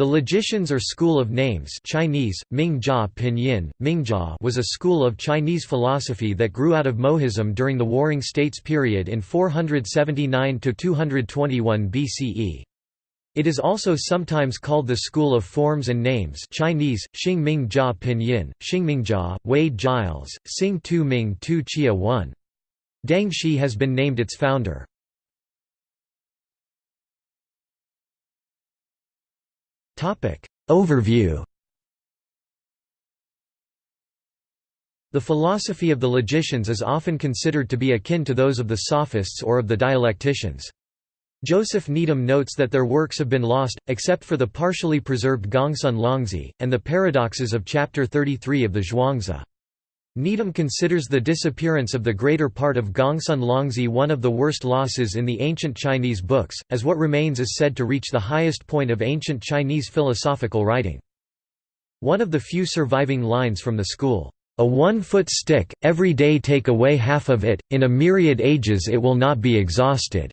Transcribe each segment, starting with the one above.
The logicians or school of names Chinese, Mingjia Pinyin, Mingjia was a school of Chinese philosophy that grew out of Mohism during the Warring States period in 479–221 BCE. It is also sometimes called the School of Forms and Names Chinese, Xingmingjia Pinyin, Xingmingjia, Wade-Giles, Xing Tu Ming Tu Chia 1. Deng Shi has been named its founder. Overview The philosophy of the logicians is often considered to be akin to those of the sophists or of the dialecticians. Joseph Needham notes that their works have been lost, except for the partially preserved Gongsun Longzi, and the paradoxes of Chapter 33 of the Zhuangzi. Needham considers the disappearance of the greater part of Gongsun Longzi one of the worst losses in the ancient Chinese books, as what remains is said to reach the highest point of ancient Chinese philosophical writing. One of the few surviving lines from the school, "...a one-foot stick, every day take away half of it, in a myriad ages it will not be exhausted,"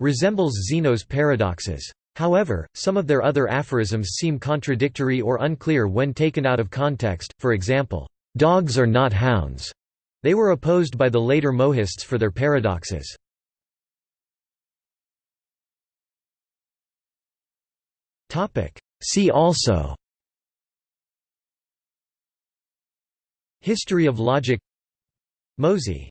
resembles Zeno's paradoxes. However, some of their other aphorisms seem contradictory or unclear when taken out of context, for example, Dogs are not hounds. They were opposed by the later Mohists for their paradoxes. See also History of logic Mozi